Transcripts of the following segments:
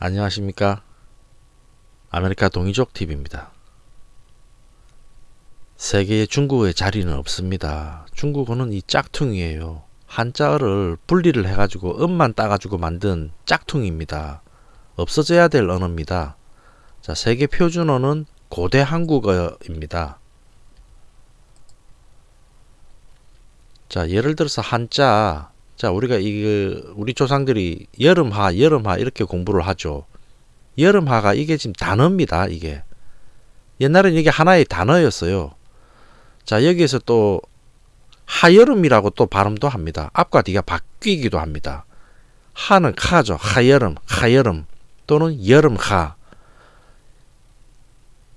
안녕하십니까? 아메리카 동이족 TV입니다. 세계에 중국의 자리는 없습니다. 중국어는 이 짝퉁이에요. 한자어를 분리를 해가지고 음만 따가지고 만든 짝퉁입니다. 없어져야 될 언어입니다. 자 세계 표준어는 고대 한국어입니다. 자 예를 들어서 한자 자 우리가 이 우리 조상들이 여름하 여름하 이렇게 공부를 하죠. 여름하가 이게 지금 단어입니다 이게. 옛날에는 이게 하나의 단어였어요. 자 여기에서 또 하여름이라고 또 발음도 합니다. 앞과 뒤가 바뀌기도 합니다. 하는 카죠. 하여름 하여름 또는 여름하.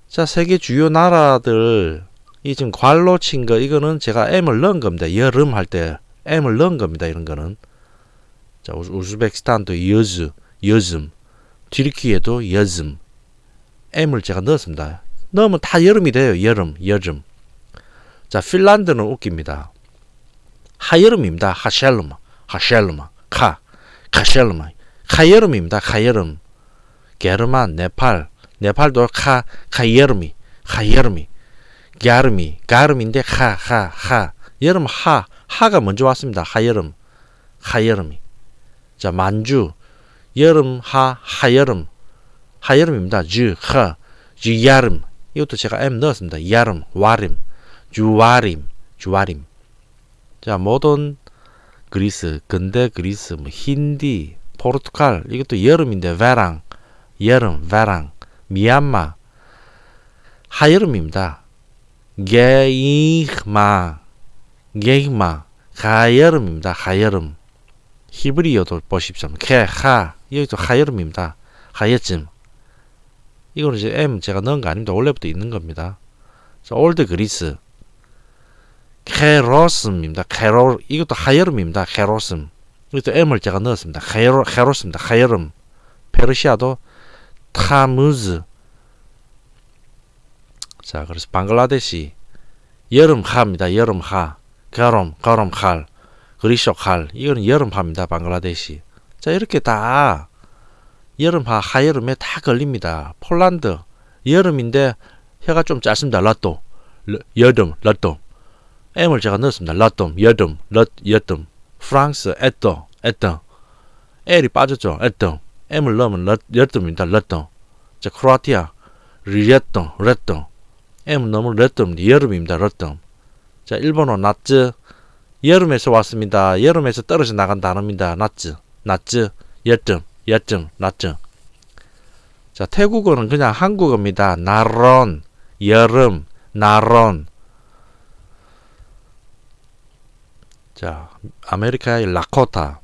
자 세계 주요 나라들 이 지금 괄로 친 거 이거는 제가 M을 넣은 겁니다. 여름 할 때 M을 넣은 겁니다. 이런 거는 자 우즈베키스탄도 여즈 여즘 튀르키예도 여즘 M을 제가 넣었습니다. 넣으면 다 여름이 돼요. 여름 여름 자 핀란드는 웃깁니다. 하여름입니다. 하샬루마 하샬루마 카 카샬루마 하여름입니다. 하여름 게르만 네팔 네팔도 카 카여름이 하여름이 가르미 가름인데 하 하 하 여름 하 하가 먼저 왔습니다. 하여름 하여름이. 자 만주 여름 하 하여름. 하여름입니다. 주하 주야름. 이것도 제가 M 넣었습니다. 야름 와림 주와림 주와림. 자 모든 그리스 근대 그리스 뭐 힌디 포르투갈. 이것도 여름인데 베랑 여름 베랑. 미얀마. 하여름입니다. 게이마 게이마 가여름입니다. 가여름 히브리어도 보십시오. 케하 여기도 하여름입니다. 하여쯤 이거는 이제 M 제가 넣은 거 아닙니다. 원래부터 있는 겁니다. 자, 올드 그리스 케로스입니다. 케로 이것도 하여름입니다. 케로스 이것도 M을 제가 넣었습니다. 헤로 헤로스입니다. 하여름 페르시아도 타무즈 자, 그래서 방글라데시 여름하입니다. 여름하. 가롬, 가롬 칼, 그리쇼 칼. 이거는 여름하입니다. 방글라데시. 자, 이렇게 다 여름하, 하여름에 다 걸립니다. 폴란드 여름인데 혀가 좀 짧습니다. 라또. 여름, 라또. M을 제가 넣었습니다. 라또, 여름, 러, 여름. 프랑스, 에떠, 에떠. L이 빠졌죠. 에떠. M을 넣으면 러, 여름입니다. 러또. 자, 크로아티아, 리에떠, 레떠. M 너무 러뜸 여름입니다. 러뜸. 자 일본어 나츠 여름에서 왔습니다. 여름에서 떨어져 나간 단어입니다. 나츠 나츠 여점 여점 나츠 자 태국어는 그냥 한국어입니다. 나론. 여름. 나론. 자 아메리카의 라코타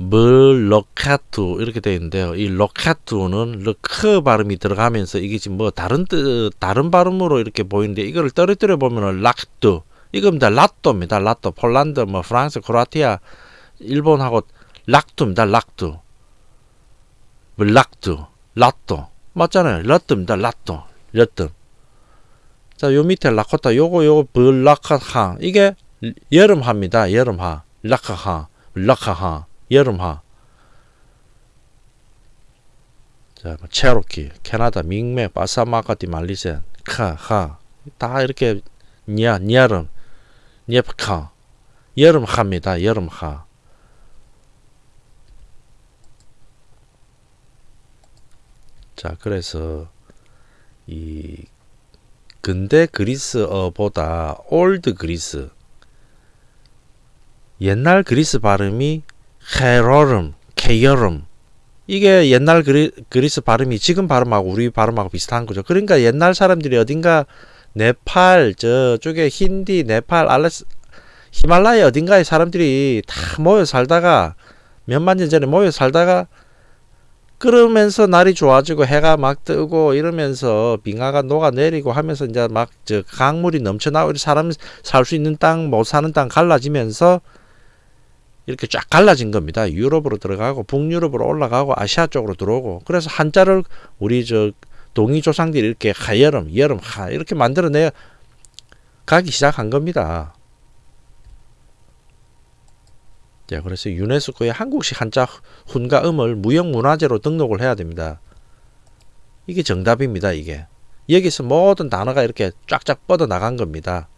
물로카투 이렇게 되어 있는데요. 이 로카투는 르크 발음이 들어가면서 이게 지금 뭐 다른 뜻 다른 발음으로 이렇게 보이는데 이거를 떨어뜨려 보면은 락투 이겁니다. 라또입니다. 라또 폴란드 뭐 프랑스 크로아티아 일본하고 락투입니다. 락투 락투 라또 맞잖아요. 라또입니다. 라또 라또 자요 밑에 라코타 요거 요거 블라카하 이게 여름하입니다. 여름하 라카하 라카하 여름하 자, 뭐 체로키, 캐나다, 밍메, 바사마카티, 말리센, 카, 하, 다 이렇게 냐, 냐름, 녜카, 여름하입니다. 여름하. 자, 그래서 이 근대 그리스어보다 old 그리스 옛날 그리스 발음이 헤러름, 게여름 이게 옛날 그리, 그리 스 발음이 지금 발음하고 우리 발음하고 비슷한 거죠. 그러니까 옛날 사람들이 어딘가 네팔 저쪽에 힌디, 네팔, 알레스 히말라야 어딘가에 사람들이 다 모여 살다가 몇만 년 전에 모여 살다가 그러면서 날이 좋아지고 해가 막 뜨고 이러면서 빙하가 녹아내리고 하면서 이제 막 저 강물이 넘쳐나고 사람 살 수 있는 땅 못 사는 땅 갈라지면서 이렇게 쫙 갈라진 겁니다. 유럽으로 들어가고 북유럽으로 올라가고 아시아 쪽으로 들어오고 그래서 한자를 우리 저 동이 조상들이 이렇게 하여름, 여름, 하 이렇게 만들어내 가기 시작한 겁니다. 자, 그래서 유네스코에 한국식 한자 훈과 음을 무형문화재로 등록을 해야 됩니다. 이게 정답입니다. 이게 여기서 모든 단어가 이렇게 쫙쫙 뻗어 나간 겁니다.